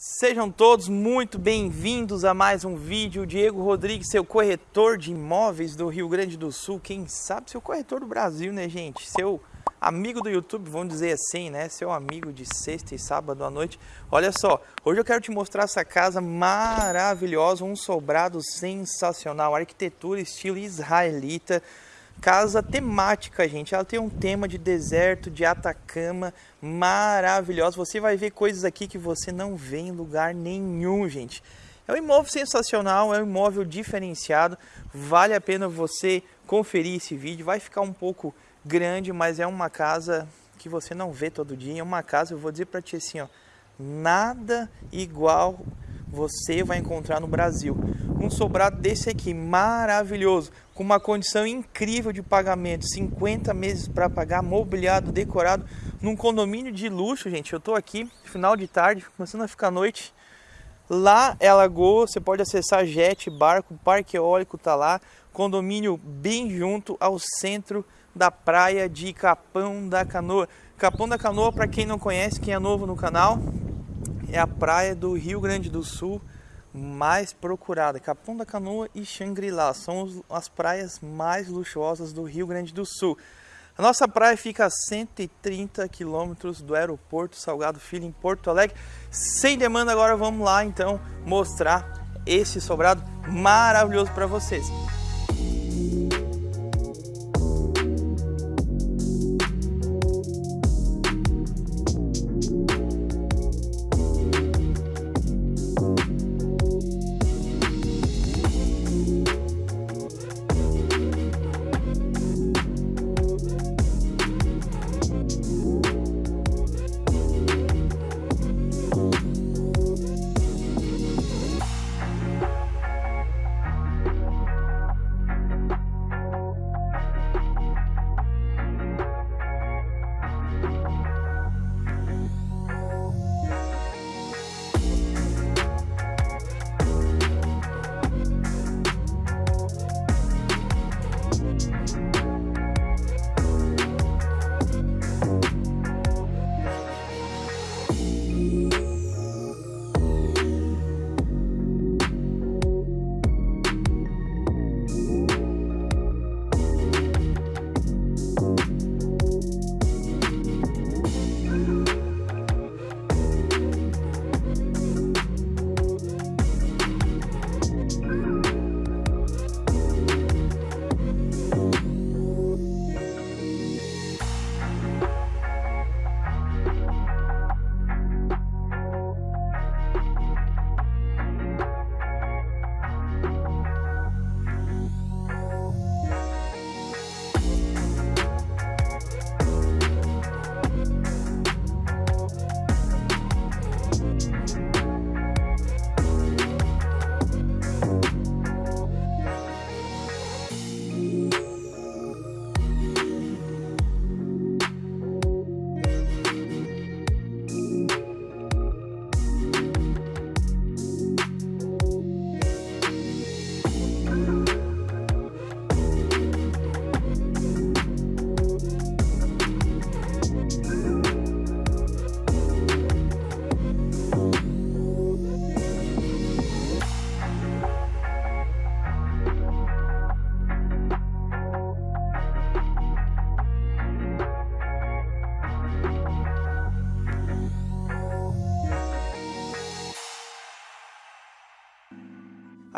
Sejam todos muito bem-vindos a mais um vídeo. Diego Rodrigues, seu corretor de imóveis do Rio Grande do Sul. Quem sabe seu corretor do Brasil, né, gente? Seu amigo do YouTube, vamos dizer assim, né? Seu amigo de sexta e sábado à noite. Olha só, hoje eu quero te mostrar essa casa maravilhosa, um sobrado sensacional, arquitetura estilo israelita. Casa temática, gente. Ela tem um tema de deserto, de Atacama, maravilhosa. Você vai ver coisas aqui que você não vê em lugar nenhum, gente. É um imóvel sensacional, é um imóvel diferenciado. Vale a pena você conferir esse vídeo. Vai ficar um pouco grande, mas é uma casa que você não vê todo dia. É uma casa, eu vou dizer para ti assim, ó, nada igual você vai encontrar no Brasil. Um sobrado desse aqui, maravilhoso, com uma condição incrível de pagamento, 50 meses para pagar, mobiliado, decorado, num condomínio de luxo, gente. Eu estou aqui, final de tarde, começando a ficar noite. Lá é Lagoa, você pode acessar jet, barco, parque eólico tá lá, condomínio bem junto ao centro da praia de Capão da Canoa. Capão da Canoa, para quem não conhece, quem é novo no canal, é a praia do Rio Grande do Sul mais procurada. Capão da Canoa e Xangri-Lá são as praias mais luxuosas do Rio Grande do Sul. A nossa praia fica a 130 quilômetros do aeroporto Salgado Filho, em Porto Alegre. Sem demanda, agora vamos lá então mostrar esse sobrado maravilhoso para vocês.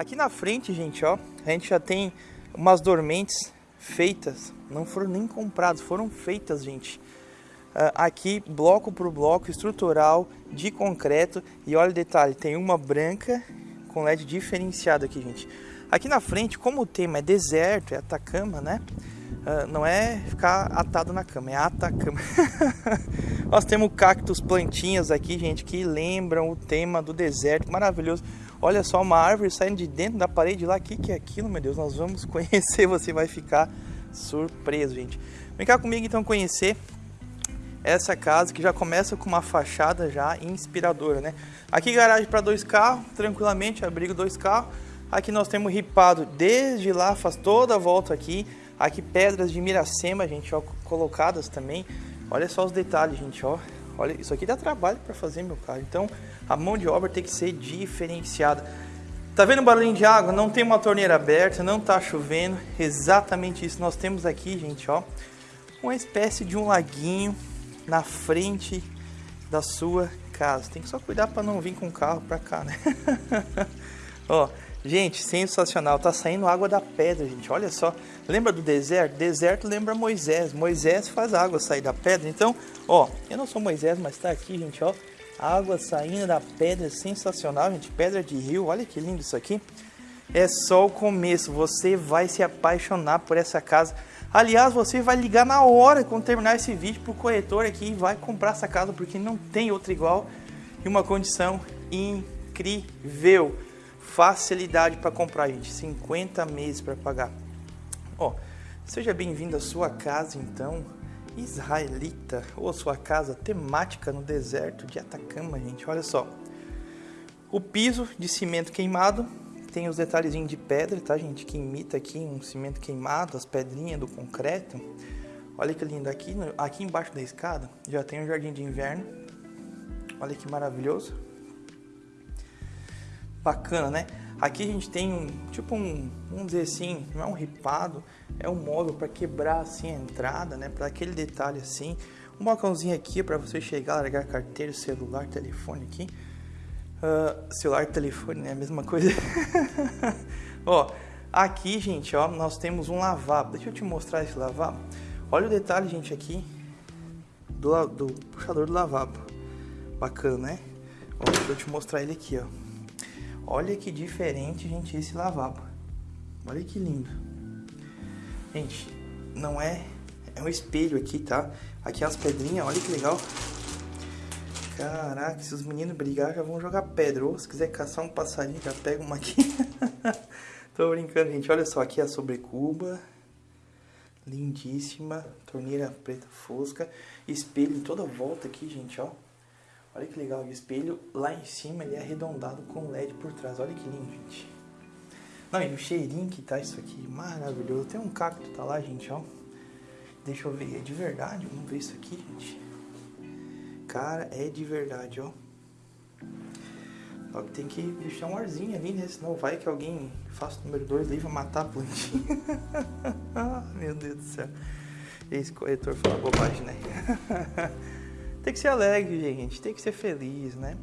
Aqui na frente, gente, ó, a gente já tem umas dormentes feitas, não foram nem compradas, foram feitas, gente. Uh, aqui, bloco por bloco, estrutural, de concreto. E olha o detalhe, tem uma branca com LED diferenciado aqui, gente. Aqui na frente, como o tema é deserto, é Atacama, né? Uh, não é ficar atado na cama, é Atacama. Nós temos cactos, plantinhas aqui, gente, que lembram o tema do deserto, maravilhoso. Olha só uma árvore saindo de dentro da parede lá. O que, que é aquilo, meu Deus? Nós vamos conhecer, você vai ficar surpreso, gente. Vem cá comigo então conhecer essa casa que já começa com uma fachada já inspiradora, né? Aqui garagem para dois carros, tranquilamente, abrigo dois carros. Aqui nós temos ripado desde lá, faz toda a volta aqui. Aqui pedras de Miracema, gente, ó, colocadas também. Olha só os detalhes, gente, ó. Olha, isso aqui dá trabalho para fazer, meu cara. Então, a mão de obra tem que ser diferenciada. Tá vendo o barulhinho de água? Não tem uma torneira aberta, não tá chovendo. Exatamente isso nós temos aqui, gente, ó. Uma espécie de um laguinho na frente da sua casa. Tem que só cuidar para não vir com o carro para cá, né? ó, gente, sensacional. Tá saindo água da pedra, gente. Olha só. Lembra do deserto? Deserto lembra Moisés. Moisés faz a água sair da pedra. Então, ó, eu não sou Moisés, mas tá aqui, gente, ó água saindo da pedra, sensacional, gente. Pedra de rio, olha que lindo isso aqui. É só o começo, você vai se apaixonar por essa casa. Aliás, você vai ligar na hora quando terminar esse vídeo pro corretor aqui e vai comprar essa casa porque não tem outra igual e uma condição incrível. Facilidade para comprar, gente. 50 meses para pagar. Ó, seja bem-vindo à sua casa, então israelita ou sua casa temática no deserto de Atacama, gente. Olha só. O piso de cimento queimado tem os detalhezinhos de pedra, tá, gente? Que imita aqui um cimento queimado, as pedrinhas do concreto. Olha que lindo. Aqui, aqui embaixo da escada já tem um jardim de inverno. Olha que maravilhoso. Bacana, né? Aqui a gente tem um, tipo um, vamos dizer assim, não é um ripado, é um móvel para quebrar assim a entrada, né? Para aquele detalhe assim. Um balcãozinho aqui para você chegar, largar carteira, celular, telefone aqui. Uh, celular, telefone, né? A mesma coisa. ó, aqui, gente, ó, nós temos um lavabo. Deixa eu te mostrar esse lavabo. Olha o detalhe, gente, aqui do, do puxador do lavabo. Bacana, né? Ó, deixa eu te mostrar ele aqui, ó. Olha que diferente, gente, esse lavabo. Olha que lindo. Gente, não é... É um espelho aqui, tá? Aqui as pedrinhas, olha que legal. Caraca, se os meninos brigar, já vão jogar pedra. Ou se quiser caçar um passarinho, já pega uma aqui. Tô brincando, gente. Olha só, aqui a sobrecuba. Lindíssima. Torneira preta fosca. Espelho em toda volta aqui, gente, ó. Olha que legal, o espelho lá em cima ele é arredondado com LED por trás. Olha que lindo, gente. Não, e o cheirinho que tá isso aqui, maravilhoso. Tem um cacto, tá lá, gente, ó. Deixa eu ver, é de verdade? Vamos ver isso aqui, gente. Cara, é de verdade, ó. Só que tem que deixar um arzinho ali, né? Senão vai que alguém faça o número 2 e vai matar a plantinha. Meu Deus do céu. Esse corretor fala bobagem, né? Tem que ser alegre, gente. Tem que ser feliz, né?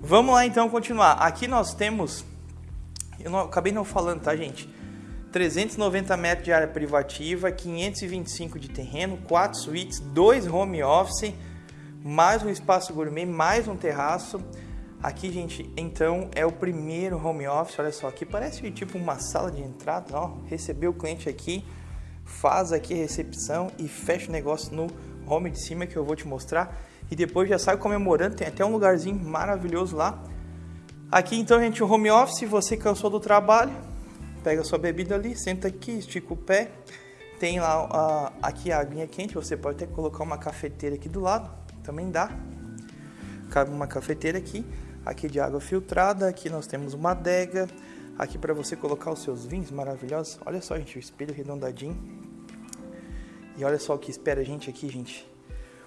Vamos lá então continuar. Aqui nós temos. Eu não, acabei não falando, tá, gente? 390 metros de área privativa, 525 de terreno, 4 suítes, 2 home office, mais um espaço gourmet, mais um terraço. Aqui, gente, então é o primeiro home office. Olha só, aqui parece tipo uma sala de entrada. Ó, recebeu o cliente aqui, faz aqui a recepção e fecha o negócio no home de cima que eu vou te mostrar. E depois já sai comemorando, tem até um lugarzinho maravilhoso lá. Aqui então, gente, o home office, você cansou do trabalho, pega sua bebida ali, senta aqui, estica o pé. Tem lá aqui a aguinha quente, você pode até colocar uma cafeteira aqui do lado, também dá. Cabe uma cafeteira aqui, aqui de água filtrada, aqui nós temos uma adega, aqui para você colocar os seus vinhos maravilhosos. Olha só, gente, o espelho redondadinho, e olha só o que espera a gente aqui, gente.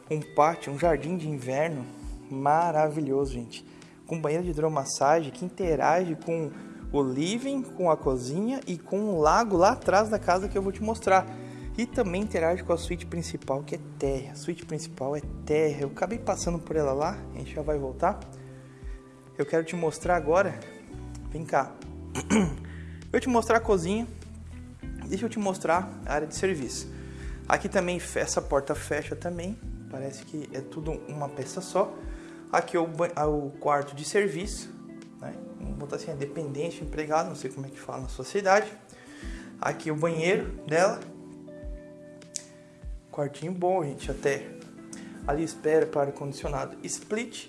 Um pátio, um jardim de inverno maravilhoso, gente. Com banheiro de hidromassagem que interage com o living, com a cozinha e com o lago lá atrás da casa que eu vou te mostrar. E também interage com a suíte principal, que é terra. A suíte principal é terra. Eu acabei passando por ela lá, a gente já vai voltar. Eu quero te mostrar agora. Vem cá. Eu te mostrar a cozinha. Deixa eu te mostrar a área de serviço. Aqui também essa porta fecha também, parece que é tudo uma peça só. Aqui é o, é o quarto de serviço, né? vamos botar assim, é dependente, empregado, não sei como é que fala na sua cidade. Aqui é o banheiro dela. Quartinho bom, gente, até. Ali espera para ar-condicionado split.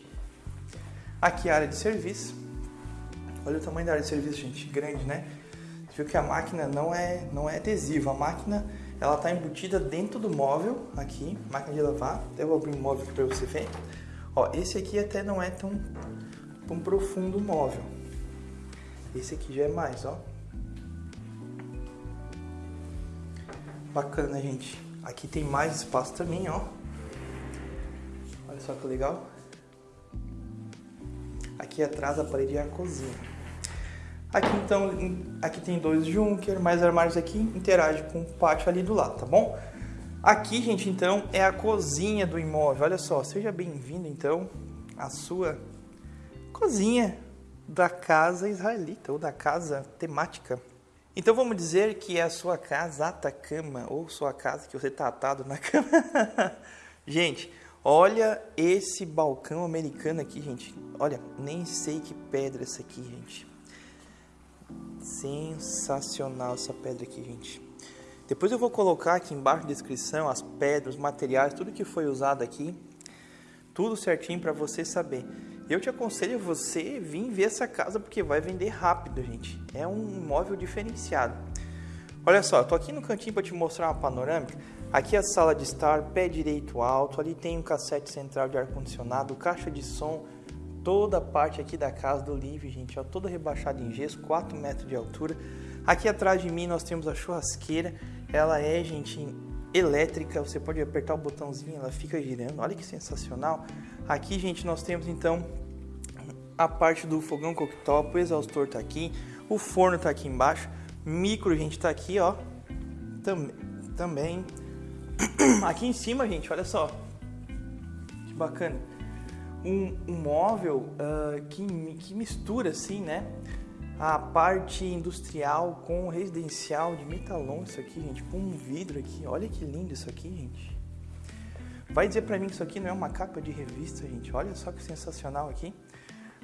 Aqui a área de serviço. Olha o tamanho da área de serviço, gente, grande, né? Você viu que a máquina não é, não é adesiva, a máquina ela está embutida dentro do móvel aqui, máquina de lavar. Até vou abrir um móvel aqui para você ver. Ó, esse aqui até não é tão, tão profundo o móvel. Esse aqui já é mais, ó. Bacana, gente. Aqui tem mais espaço também, ó. Olha só que legal. Aqui atrás a parede é a cozinha. Aqui então, aqui tem dois Junker, mais armários aqui, interage com o pátio ali do lado, tá bom? Aqui, gente, então, é a cozinha do imóvel. Olha só, seja bem-vindo, então, à sua cozinha da casa israelita ou da casa temática. Então vamos dizer que é a sua casa Atacama ou sua casa que você está atado na cama. gente, olha esse balcão americano aqui, gente. Olha, nem sei que pedra é essa aqui, gente. Sensacional essa pedra aqui, gente. Depois eu vou colocar aqui embaixo na descrição as pedras, materiais, tudo que foi usado aqui. Tudo certinho para você saber. Eu te aconselho você vir ver essa casa porque vai vender rápido, gente. É um imóvel diferenciado. Olha só, tô aqui no cantinho para te mostrar uma panorâmica. Aqui é a sala de estar, pé direito alto, ali tem um cassete central de ar-condicionado, caixa de som, toda a parte aqui da casa do Live, gente, ó, toda rebaixada em gesso, 4 metros de altura. Aqui atrás de mim nós temos a churrasqueira, ela é, gente, elétrica, você pode apertar o botãozinho, ela fica girando, olha que sensacional. Aqui, gente, nós temos então a parte do fogão cooktop, o exaustor tá aqui, o forno tá aqui embaixo, micro, gente, tá aqui, ó, Tam também. Aqui em cima, gente, olha só, que bacana. Um, um móvel uh, que, que mistura, assim, né, a parte industrial com residencial de metalon, isso aqui, gente, com um vidro aqui, olha que lindo isso aqui, gente. Vai dizer pra mim que isso aqui não é uma capa de revista, gente, olha só que sensacional aqui.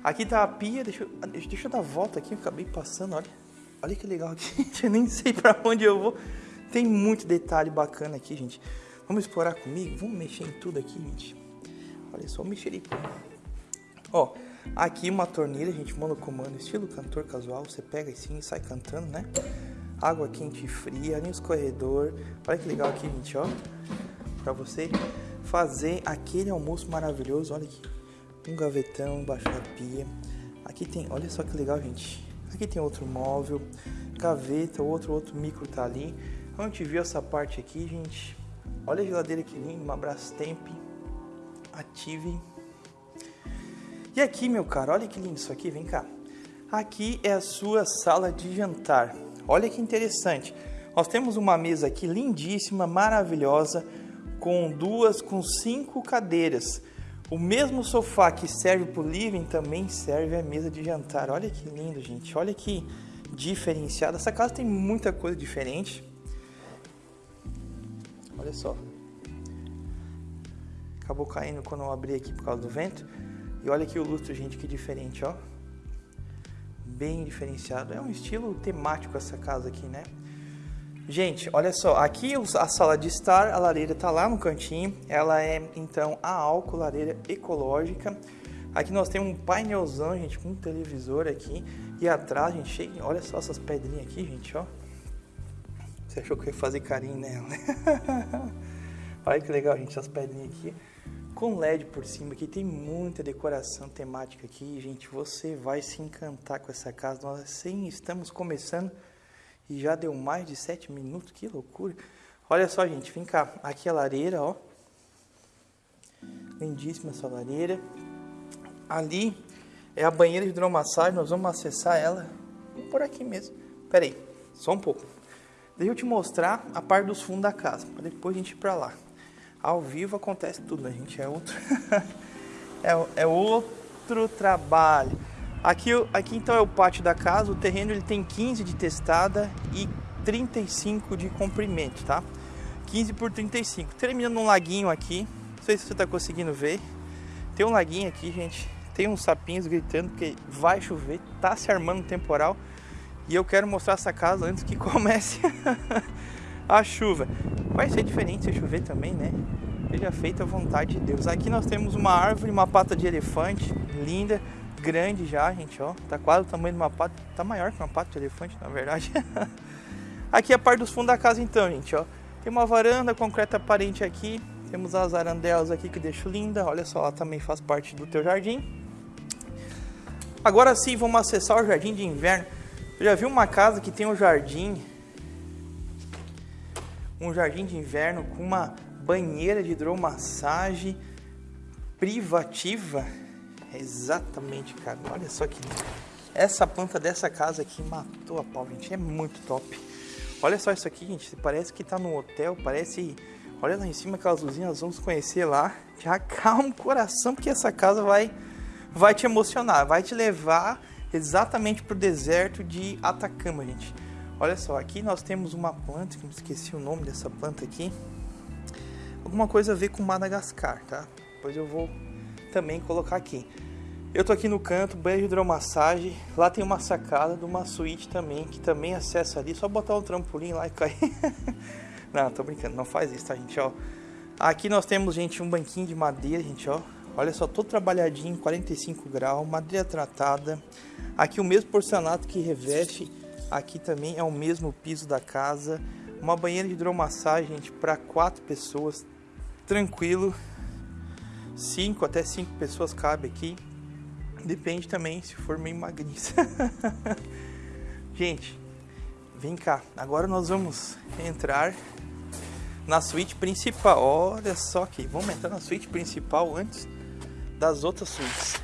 Aqui tá a pia, deixa eu, deixa eu dar a volta aqui, eu acabei passando, olha. Olha que legal aqui, gente, eu nem sei para onde eu vou. Tem muito detalhe bacana aqui, gente. Vamos explorar comigo? Vamos mexer em tudo aqui, gente. Só o mexerico. Ó, aqui uma torneira, gente, monocomando, estilo cantor casual. Você pega assim e sai cantando, né? Água quente e fria, ali no escorredor. Olha que legal aqui, gente, ó. Pra você fazer aquele almoço maravilhoso, olha aqui um gavetão embaixo da pia. Aqui tem, olha só que legal, gente. Aqui tem outro móvel, gaveta, outro outro micro tá ali. A gente viu essa parte aqui, gente. Olha a geladeira que linda, uma Brastemp Ative. E aqui, meu caro, olha que lindo isso aqui, vem cá. Aqui é a sua sala de jantar. Olha que interessante. Nós temos uma mesa aqui lindíssima, maravilhosa, com duas, com cinco cadeiras. O mesmo sofá que serve para o living também serve à mesa de jantar. Olha que lindo, gente. Olha que diferenciado. Essa casa tem muita coisa diferente. Olha só. Acabou caindo quando eu abri aqui por causa do vento. E olha aqui o lustre, gente, que diferente, ó. Bem diferenciado. É um estilo temático essa casa aqui, né? Gente, olha só, aqui a sala de estar, a lareira está lá no cantinho, ela é então a álcool, lareira ecológica. Aqui nós temos um painelzão, gente, com um televisor aqui. E atrás, gente, chega, olha só essas pedrinhas aqui, gente, ó. Você achou que eu ia fazer carinho nela, né? olha que legal, gente, essas pedrinhas aqui. Com LED por cima, aqui tem muita decoração temática aqui, gente. Você vai se encantar com essa casa. Nós sim, estamos começando e já deu mais de 7 minutos, que loucura. Olha só, gente, vem cá. Aqui a lareira, ó. Lindíssima essa lareira. Ali é a banheira de hidromassagem, nós vamos acessar ela por aqui mesmo. Pera aí, só um pouco. Deixa eu te mostrar a parte dos fundos da casa, para depois a gente ir para lá. Ao vivo acontece tudo, a né, gente? É outro, é, é outro trabalho. Aqui, aqui então é o pátio da casa, o terreno ele tem 15 de testada e 35 de comprimento, tá? 15 por 35. Terminando um laguinho aqui, não sei se você está conseguindo ver. Tem um laguinho aqui, gente. Tem uns sapinhos gritando porque vai chover, tá se armando temporal. E eu quero mostrar essa casa antes que comece a chuva. Vai ser diferente se chover também, né? Seja feita a vontade de Deus. Aqui nós temos uma árvore, uma pata de elefante, linda grande já, gente, ó. Tá quase o tamanho de uma pata, tá maior que uma pata de elefante, na verdade. aqui é a parte dos fundos da casa então, gente, ó. Tem uma varanda concreta aparente aqui. Temos as arandelas aqui que deixo linda. Olha só, ela também faz parte do teu jardim. Agora sim, vamos acessar o jardim de inverno. Eu já vi uma casa que tem um jardim um jardim de inverno com uma banheira de hidromassagem privativa. Exatamente, cara. Olha só que essa planta dessa casa aqui matou a pau, gente. É muito top. Olha só isso aqui, gente. Parece que tá no hotel, parece... Olha lá em cima aquelas luzinhas, vamos conhecer lá. Já calma o coração, porque essa casa vai, vai te emocionar. Vai te levar exatamente pro deserto de Atacama, gente. Olha só, aqui nós temos uma planta, que eu esqueci o nome dessa planta aqui. Alguma coisa a ver com Madagascar, tá? Depois eu vou também colocar aqui. Eu tô aqui no canto, banho de hidromassagem. Lá tem uma sacada de uma suíte também, que também acessa ali. Só botar um trampolim lá e cair. não, tô brincando, não faz isso, tá, gente? Ó, aqui nós temos, gente, um banquinho de madeira, gente, ó. Olha só, todo trabalhadinho, 45 graus, madeira tratada. Aqui o mesmo porcelanato que reveste. Aqui também é o mesmo piso da casa. Uma banheira de hidromassagem, para quatro pessoas. Tranquilo. Cinco até cinco pessoas cabe aqui. Depende também se for meio magrinho. Gente, vem cá. Agora nós vamos entrar na suíte principal. Olha só aqui. Vamos entrar na suíte principal antes das outras suítes.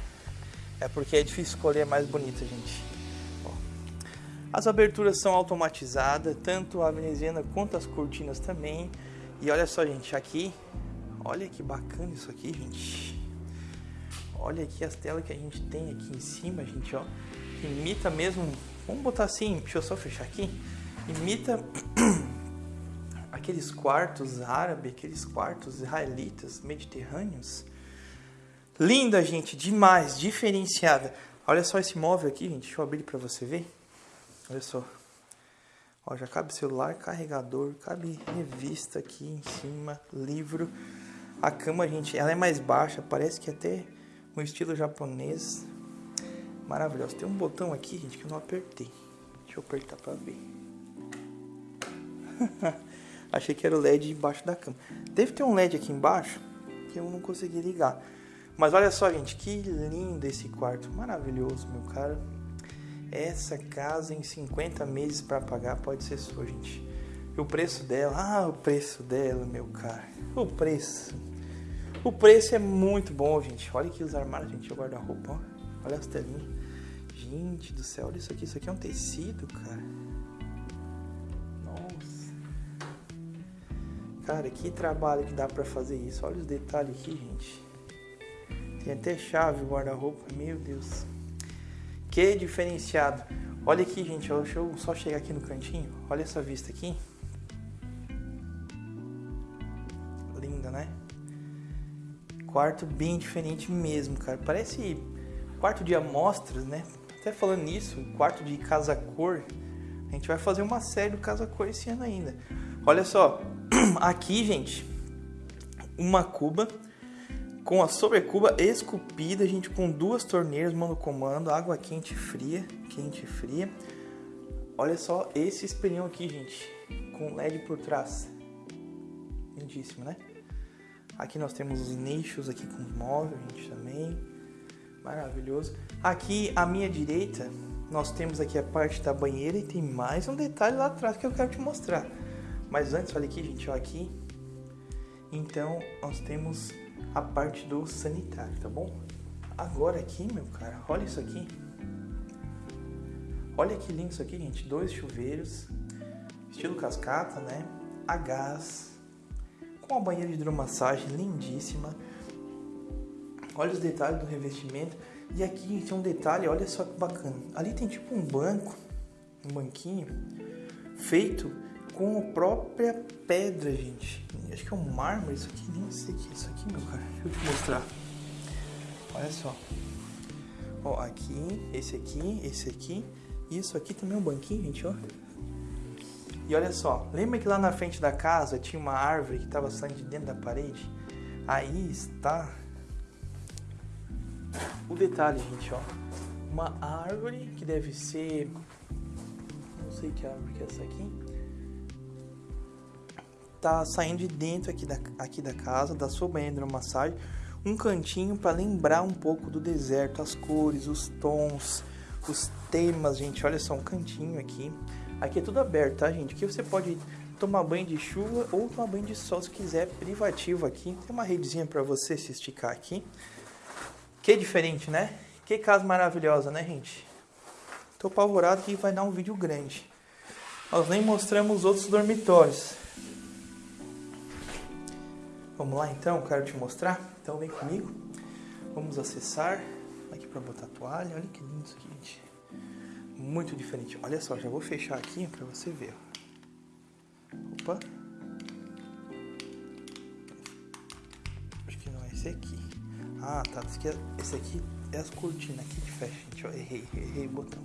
É porque é difícil escolher a mais bonita, gente. As aberturas são automatizadas, tanto a veneziana quanto as cortinas também. E olha só, gente, aqui, olha que bacana isso aqui, gente. Olha aqui as telas que a gente tem aqui em cima, gente, ó. Imita mesmo, vamos botar assim, deixa eu só fechar aqui. Imita aqueles quartos árabes, aqueles quartos israelitas, mediterrâneos. Linda, gente, demais, diferenciada. Olha só esse móvel aqui, gente, deixa eu abrir para você ver. Olha só. Ó, já cabe celular, carregador, cabe revista aqui em cima, livro. A cama, gente, ela é mais baixa, parece que até um estilo japonês maravilhoso. Tem um botão aqui, gente, que eu não apertei. Deixa eu apertar pra ver. Achei que era o LED embaixo da cama. Deve ter um LED aqui embaixo que eu não consegui ligar. Mas olha só, gente, que lindo esse quarto. Maravilhoso, meu cara. Essa casa em 50 meses para pagar pode ser sua, gente. E o preço dela, ah, o preço dela, meu cara. O preço. O preço é muito bom, gente. Olha aqui os armários, gente. O guarda-roupa, Olha as telinhas. Gente do céu, olha isso aqui. Isso aqui é um tecido, cara. Nossa. Cara, que trabalho que dá pra fazer isso. Olha os detalhes aqui, gente. Tem até chave o guarda-roupa. Meu Deus. Que diferenciado. Olha aqui, gente. Deixa eu só chegar aqui no cantinho. Olha essa vista aqui. Linda, né? quarto bem diferente mesmo, cara. Parece quarto de amostras, né? Até falando nisso, quarto de casa cor. A gente vai fazer uma série do casa cor esse ano ainda. Olha só, aqui, gente, uma cuba com a sobrecuba esculpida, gente, com duas torneiras monocomando, água quente e fria, quente e fria. Olha só esse espelhão aqui, gente, com LED por trás. Lindíssimo, né? Aqui nós temos os nichos aqui com móvel, gente, também. Maravilhoso. Aqui à minha direita, nós temos aqui a parte da banheira e tem mais um detalhe lá atrás que eu quero te mostrar. Mas antes, olha aqui, gente, ó, aqui. Então, nós temos a parte do sanitário, tá bom? Agora aqui, meu cara, olha isso aqui. Olha que lindo isso aqui, gente. Dois chuveiros, estilo cascata, né? A gás, com a banheira de hidromassagem lindíssima. Olha os detalhes do revestimento. E aqui tem um detalhe, olha só que bacana. Ali tem tipo um banco, um banquinho, feito com a própria pedra, gente. Acho que é um mármore isso aqui, nem sei o que é isso aqui, meu cara. Deixa eu te mostrar. Olha só. Ó, aqui, esse aqui, esse aqui. Isso aqui também é um banquinho, gente, ó. E olha só, lembra que lá na frente da casa tinha uma árvore que estava saindo de dentro da parede? Aí está o detalhe, gente, ó. Uma árvore que deve ser... Não sei que árvore que é essa aqui. Tá saindo de dentro aqui da, aqui da casa, da sua banheira de massagem. Um cantinho para lembrar um pouco do deserto, as cores, os tons, os temas, gente. Olha só, um cantinho aqui Aqui é tudo aberto, tá, gente? Aqui você pode tomar banho de chuva ou tomar banho de sol se quiser, privativo aqui. Tem uma redezinha para você se esticar aqui. Que diferente, né? Que casa maravilhosa, né, gente? Tô apavorado que vai dar um vídeo grande. Nós nem mostramos os outros dormitórios. Vamos lá então, quero te mostrar. Então vem comigo. Vamos acessar. Aqui para botar a toalha. Olha que lindo isso aqui, gente. Muito diferente. Olha só, já vou fechar aqui para você ver. Opa. Acho que não é esse aqui. Ah, tá. Esse aqui é as cortinas aqui que fecha, gente. Errei, errei o botão.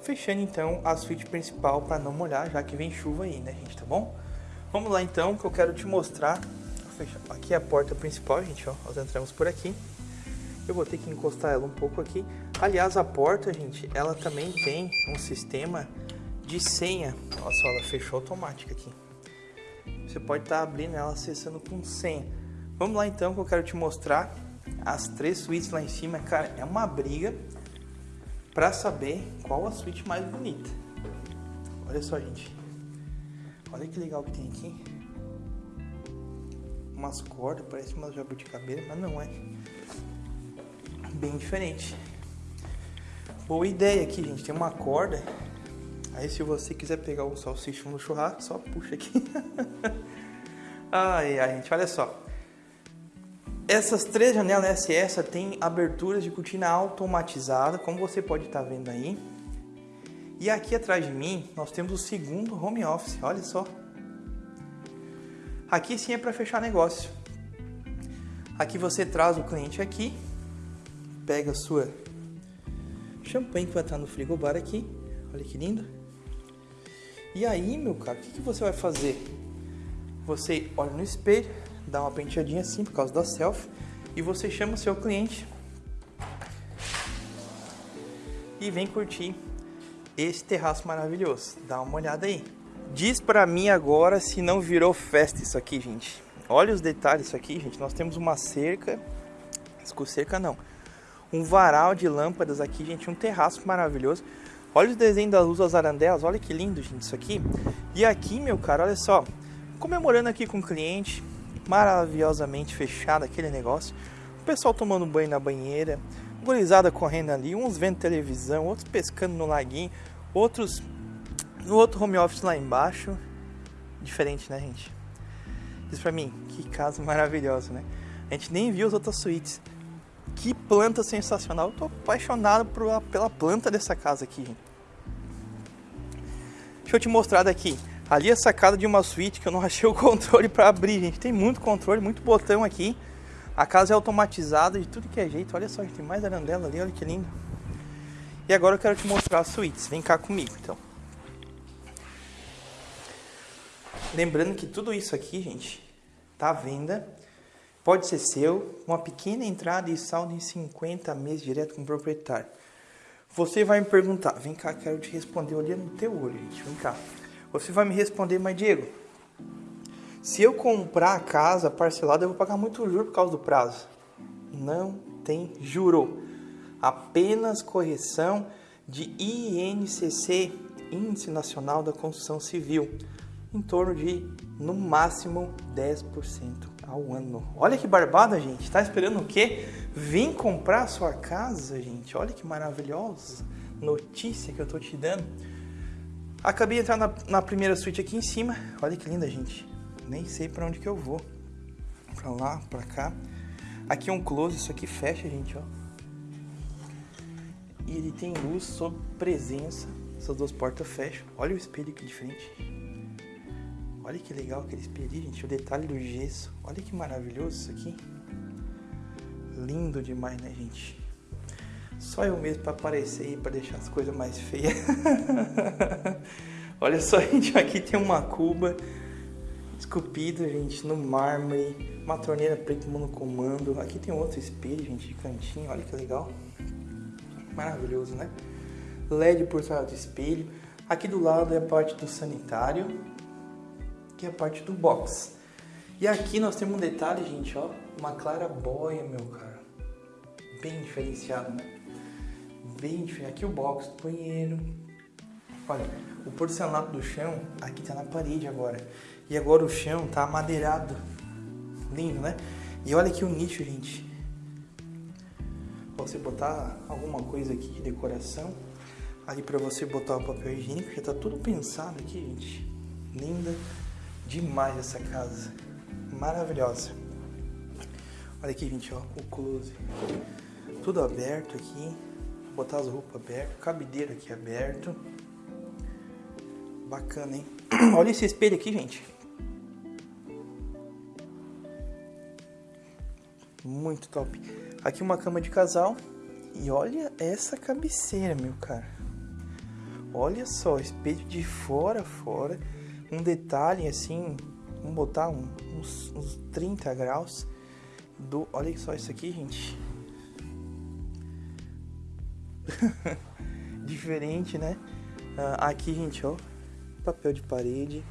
Fechando então a suíte principal para não molhar, já que vem chuva aí, né, gente, tá bom? Vamos lá então, que eu quero te mostrar. Aqui é a porta principal, gente, ó. Nós entramos por aqui. Eu vou ter que encostar ela um pouco aqui. Aliás, a porta, gente, ela também tem um sistema de senha. Só, ela fechou automática aqui. Você pode estar tá abrindo ela acessando com senha. Vamos lá então que eu quero te mostrar as três suítes lá em cima. Cara, é uma briga para saber qual a suíte mais bonita. Olha só, gente. Olha que legal que tem aqui. Umas cordas, parece uma jabuticabeira, mas não é. Bem diferente. Boa ideia aqui, gente. Tem uma corda. Aí se você quiser pegar o salsichão no churrasco, só puxa aqui. ai, ai, gente, olha só. Essas três janelas SS têm aberturas de cortina automatizada, como você pode estar tá vendo aí. E aqui atrás de mim, nós temos o segundo home office, olha só. Aqui sim é para fechar negócio. Aqui você traz o cliente aqui, pega a sua champanhe que vai estar no frigobar aqui, olha que lindo. E aí, meu cara, o que, que você vai fazer? Você olha no espelho, dá uma penteadinha assim por causa da selfie e você chama o seu cliente e vem curtir esse terraço maravilhoso. Dá uma olhada aí. Diz pra mim agora se não virou festa isso aqui, gente. Olha os detalhes isso aqui, gente. Nós temos uma cerca, cerca não, um varal de lâmpadas aqui, gente, um terraço maravilhoso. Olha da luz das arandelas, olha que lindo, gente, isso aqui. E aqui, meu cara, olha só, comemorando aqui com o cliente, maravilhosamente fechado aquele negócio. O pessoal tomando banho na banheira, gurizada correndo ali, uns vendo televisão, outros pescando no laguinho, outros no outro home office lá embaixo. Diferente, né, gente? Diz pra mim, que casa maravilhosa, né? A gente nem viu as outras suítes. Que planta sensacional. Eu tô apaixonado por, pela planta dessa casa aqui. Deixa eu te mostrar daqui. Ali é a sacada de uma suíte que eu não achei o controle para abrir, gente. Tem muito controle, muito botão aqui. A casa é automatizada de tudo que é jeito. Olha só, tem mais arandela ali, olha que lindo. E agora eu quero te mostrar as suítes. Vem cá comigo, então. Lembrando que tudo isso aqui, gente, tá à venda. Pode ser seu, uma pequena entrada e saldo em 50 meses direto com o proprietário. Você vai me perguntar, vem cá, quero te responder olhando no teu olho, gente, vem cá. Você vai me responder, mas Diego, se eu comprar a casa parcelada, eu vou pagar muito juro por causa do prazo. Não tem juro. Apenas correção de INCC, Índice Nacional da Construção Civil, em torno de, no máximo, 10% ao ano. Olha que barbada, gente. Tá esperando o quê? Vem comprar a sua casa, gente. Olha que maravilhosa notícia que eu tô te dando. Acabei de entrar na, na, primeira suíte aqui em cima. Olha que linda, gente. Nem sei para onde que eu vou. Pra lá, pra cá. Aqui é um close, isso aqui fecha, gente, ó. E ele tem luz sob presença. Essas duas portas fecham. Olha o espelho que diferente. Olha que legal aquele espelho, gente. O detalhe do gesso. Olha que maravilhoso isso aqui. Lindo demais, né, gente? Só eu mesmo para aparecer e para deixar as coisas mais feias. Olha só, gente, aqui tem uma cuba esculpida, gente, no mármore, uma torneira preta comando. Aqui tem outro espelho, gente, de cantinho, olha que legal. Maravilhoso, né? LED por trás do espelho. Aqui do lado é a parte do sanitário, que é a parte do box. E aqui nós temos um detalhe, gente, ó, uma clarabóia, meu cara. Bem diferenciado, né? bem diferente. Aqui o box do banheiro. Olha, o porcelanato do chão aqui tá na parede agora. E agora o chão tá amadeirado. Lindo, né? E olha aqui o nicho, gente. Você botar alguma coisa aqui de decoração. Ali pra você botar o papel higiênico. Já tá tudo pensado aqui, gente. Linda demais essa casa. Maravilhosa. Olha aqui, gente, ó. O close. Tudo aberto aqui. Vou botar as roupas abertas. Cabideiro aqui aberto. Bacana, hein? Olha esse espelho aqui, gente. Muito top. Aqui uma cama de casal. E olha essa cabeceira, meu cara. Olha só, espelho de fora a fora. Um detalhe assim, vamos botar um, uns, uns 30 graus. Do, olha só isso aqui, gente. Diferente, né? Uh, aqui, gente, ó. Papel de parede.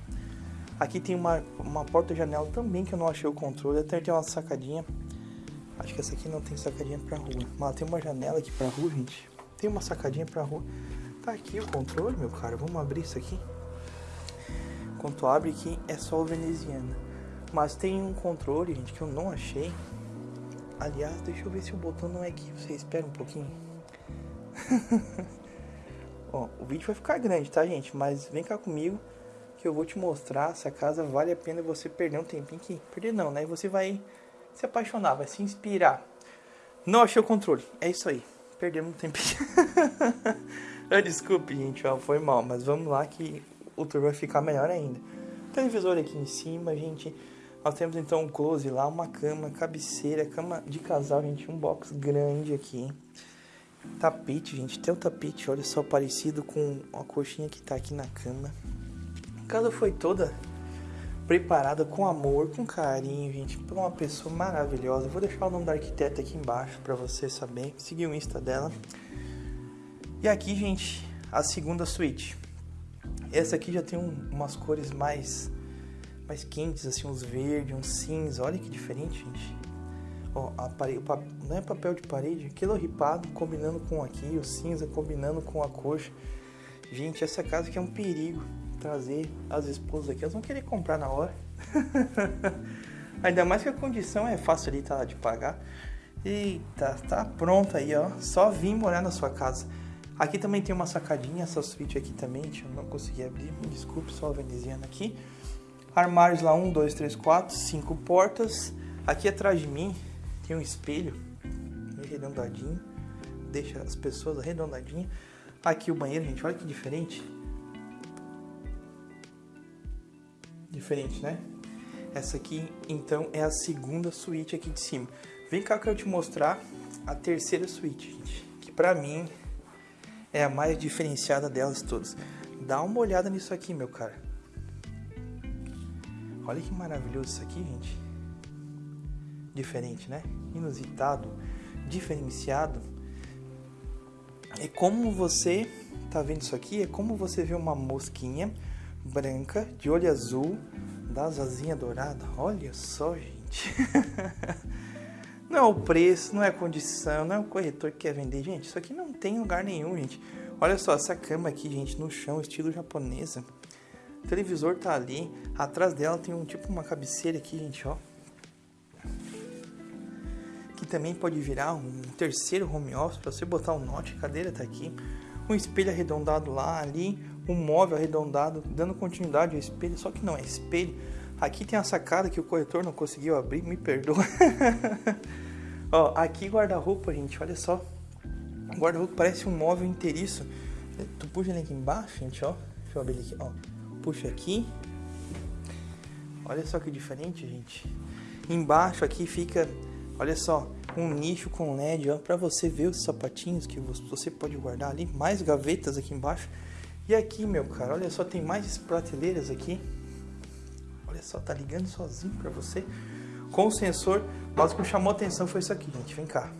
Aqui tem uma, uma porta-janela também que eu não achei o controle. Até tem uma sacadinha. Acho que essa aqui não tem sacadinha pra rua. Mas tem uma janela aqui pra rua, gente. Tem uma sacadinha pra rua. Tá aqui o controle, meu cara. Vamos abrir isso aqui. Quando abre aqui é só o veneziana. Mas tem um controle, gente, que eu não achei. Aliás, deixa eu ver se o botão não é aqui. Você espera um pouquinho. Ó, o vídeo vai ficar grande, tá, gente? Mas vem cá comigo que eu vou te mostrar essa casa vale a pena você perder um tempinho aqui. Perder não, né? Você vai se apaixonar, vai se inspirar. Não achei o controle. É isso aí. Perdemos um tempinho. ah, desculpe, gente, ó, foi mal. Mas vamos lá que o tour vai ficar melhor ainda. Televisor aqui em cima, gente. Nós temos então um close lá, uma cama, cabeceira, cama de casal, gente. Um box grande aqui. Tapete, gente. Tem o tapete, olha só, parecido com a coxinha que tá aqui na cama. A casa foi toda preparada com amor, com carinho, gente, por uma pessoa maravilhosa. Vou deixar o nome da arquiteta aqui embaixo para você saber, seguir o Insta dela. E aqui, gente, a segunda suíte. Essa aqui já tem um, umas cores mais mais quentes, assim, uns verdes, uns cinza. Olha que diferente, gente. Ó, a parede, não é papel de parede, aquilo ripado combinando com aqui, o cinza combinando com a coxa. Gente, essa casa aqui é um perigo trazer as esposas aqui, elas vão querer comprar na hora. Ainda mais que a condição é facilitada de pagar. Eita, tá pronto aí, ó. Só vim morar na sua casa. Aqui também tem uma sacadinha, essa suíte aqui também, eu não consegui abrir, desculpe, só veneziana aqui. Armários lá, um, dois, três, quatro, cinco portas. Aqui atrás de mim tem um espelho, arredondadinho, deixa as pessoas arredondadinhas. Aqui o banheiro, gente, olha que diferente. Diferente, né? Essa aqui, então, é a segunda suíte aqui de cima. Vem cá que eu te mostrar a terceira suíte, gente. Que pra mim é a mais diferenciada delas todas. Dá uma olhada nisso aqui, meu cara. Olha que maravilhoso isso aqui, gente. Diferente, né? Inusitado, diferenciado. É como você tá vendo isso aqui, é como você vê uma mosquinha branca, de olho azul, das asinhas douradas. Olha só, gente. não é o preço, não é a condição, não é o corretor que quer vender. Gente, isso aqui não tem lugar nenhum, gente. Olha só, essa cama aqui, gente, no chão, estilo japonesa. O televisor tá ali. Atrás dela tem um tipo uma cabeceira aqui, gente, ó. Que também pode virar um terceiro home office para você botar um note. A cadeira tá aqui. Um espelho arredondado lá, ali um móvel arredondado, dando continuidade ao espelho, só que não é espelho. Aqui tem a sacada que o corretor não conseguiu abrir, me perdoa. ó, aqui guarda-roupa, gente, olha só. O guarda-roupa parece um móvel inteiriço. Tu puxa ele aqui embaixo, gente, ó. Deixa eu abrir aqui, ó. Puxa aqui. Olha só que diferente, gente. Embaixo aqui fica, olha só, um nicho com LED, ó, para você ver os sapatinhos que você pode guardar ali. Mais gavetas aqui embaixo. E aqui, meu cara, olha só, tem mais prateleiras aqui. Olha só, tá ligando sozinho pra você. Com o sensor, mas o que chamou a atenção foi isso aqui, gente. Vem cá.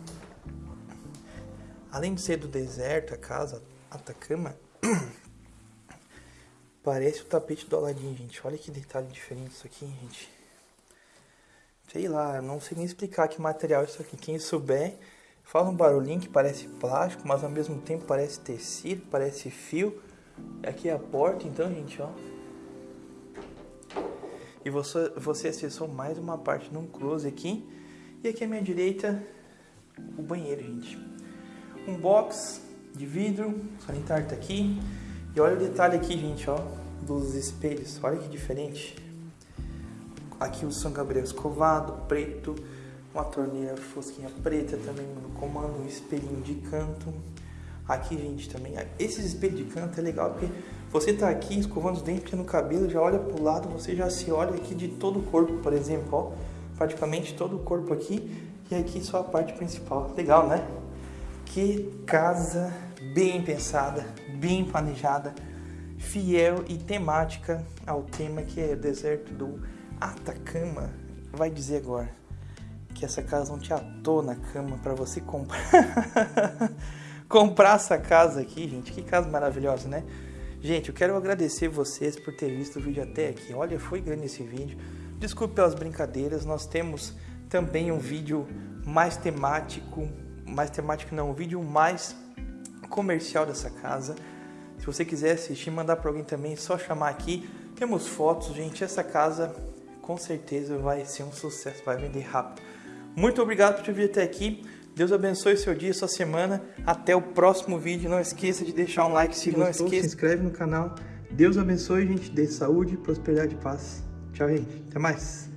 Além de ser do deserto, a casa, Atacama, parece o tapete do Aladdin, gente. Olha que detalhe diferente isso aqui, gente. Sei lá, não sei nem explicar que material é isso aqui. Quem souber, fala um barulhinho que parece plástico, mas ao mesmo tempo parece tecido, parece fio. Aqui é a porta, então, gente, ó. E você, você acessou mais uma parte num close aqui. E aqui à minha direita, o banheiro, gente. Um box de vidro, sanitário tá aqui. E olha o detalhe aqui, gente, ó, dos espelhos. Olha que diferente. Aqui o São Gabriel escovado, preto, uma torneira fosquinha preta também no comando, um espelhinho de canto. Aqui, gente, também. Esses espelhos de canto é legal porque você tá aqui escovando os dentes no cabelo, já olha pro lado, você já se olha aqui de todo o corpo, por exemplo, ó. Praticamente todo o corpo aqui e aqui só a parte principal. Legal, né? Que casa bem pensada, bem planejada, fiel e temática ao tema que é o deserto do Atacama. Vai dizer agora que essa casa não te atou na cama para você comprar comprar essa casa aqui, gente. Que casa maravilhosa, né? Gente, eu quero agradecer vocês por ter visto o vídeo até aqui. Olha, foi grande esse vídeo. Desculpe pelas brincadeiras. Nós temos também um vídeo mais temático, mais temático não, um vídeo mais comercial dessa casa. Se você quiser assistir, mandar para alguém também, é só chamar aqui. Temos fotos, gente. Essa casa com certeza vai ser um sucesso, vai vender rápido. Muito obrigado por ter vindo até aqui. Deus abençoe seu dia, sua semana. Até o próximo vídeo. Não esqueça de deixar um like se, não esqueça. Se inscreve no canal. Deus abençoe, gente. Dê saúde, prosperidade e paz. Tchau, gente. Até mais.